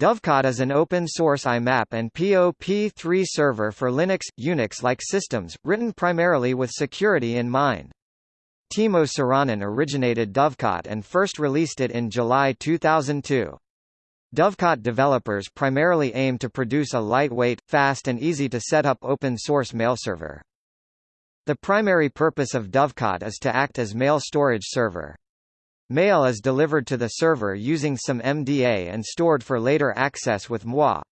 Dovecot is an open-source IMAP and POP3 server for Linux, Unix-like systems, written primarily with security in mind. Timo Sirainen originated Dovecot and first released it in July 2002. Dovecot developers primarily aim to produce a lightweight, fast and easy to set up open-source mail server. The primary purpose of Dovecot is to act as mail storage server. Mail is delivered to the server using some MDA and stored for later access with MWA.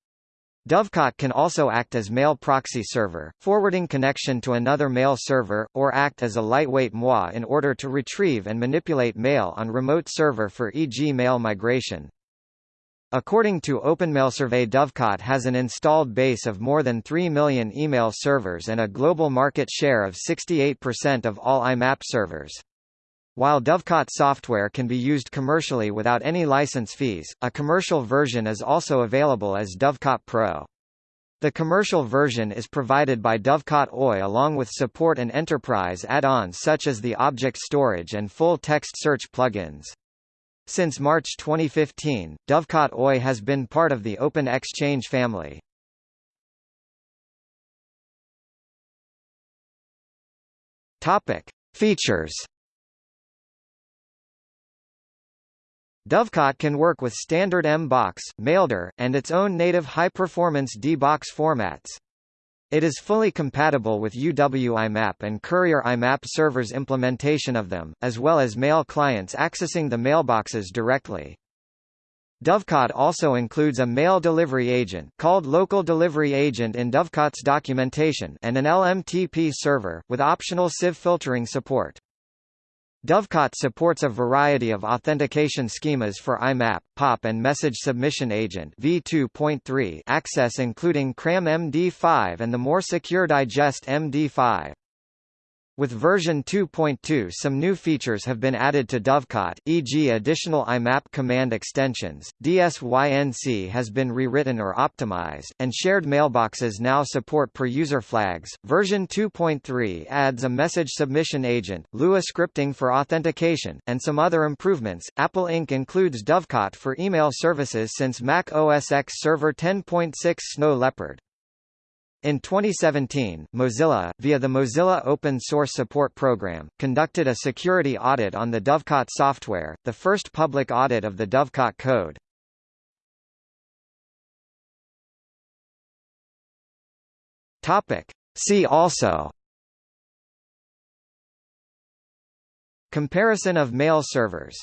Dovecot can also act as mail proxy server, forwarding connection to another mail server, or act as a lightweight MWA in order to retrieve and manipulate mail on remote server for e.g. mail migration. According to OpenMailSurvey Dovecot has an installed base of more than 3 million email servers and a global market share of 68% of all IMAP servers. While Dovecot software can be used commercially without any license fees, a commercial version is also available as Dovecot Pro. The commercial version is provided by Dovecot Oy along with support and enterprise add-ons such as the object storage and full text search plugins. Since March 2015, Dovecot Oy has been part of the Open-Xchange family. Topic: Features Dovecot can work with standard M-Box, Maildir, and its own native high-performance D-Box formats. It is fully compatible with UW IMAP and Courier IMAP servers implementation of them, as well as mail clients accessing the mailboxes directly. Dovecot also includes a mail delivery agent called Local Delivery Agent in Dovecot's documentation and an LMTP server, with optional sieve filtering support. Dovecot supports a variety of authentication schemas for IMAP, POP and Message Submission Agent v2.3 access including CRAM MD5 and the more secure Digest MD5. With version 2.2 some new features have been added to Dovecot, e.g. additional IMAP command extensions, DSYNC has been rewritten or optimized, and shared mailboxes now support per-user flags. Version 2.3 adds a message submission agent, Lua scripting for authentication, and some other improvements. Apple Inc. includes Dovecot for email services since Mac OS X Server 10.6 Snow Leopard. In 2017, Mozilla, via the Mozilla Open Source Support Program, conducted a security audit on the Dovecot software, the first public audit of the Dovecot code. Topic. See also Comparison of mail servers